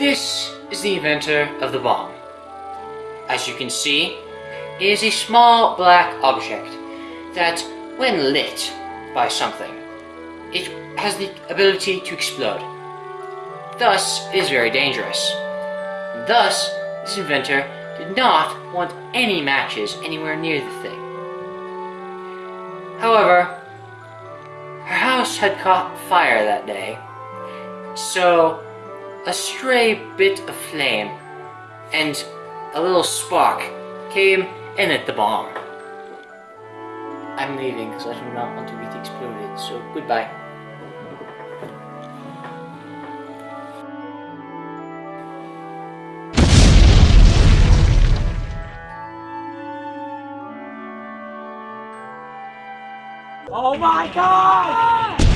This is the inventor of the bomb. As you can see, it is a small black object that, when lit by something, it has the ability to explode. Thus, it is very dangerous. Thus, this inventor did not want any matches anywhere near the thing. However, her house had caught fire that day, so a stray bit of flame and a little spark came and lit the bomb. I'm leaving because I do not want to get exploded, so goodbye. Oh my god!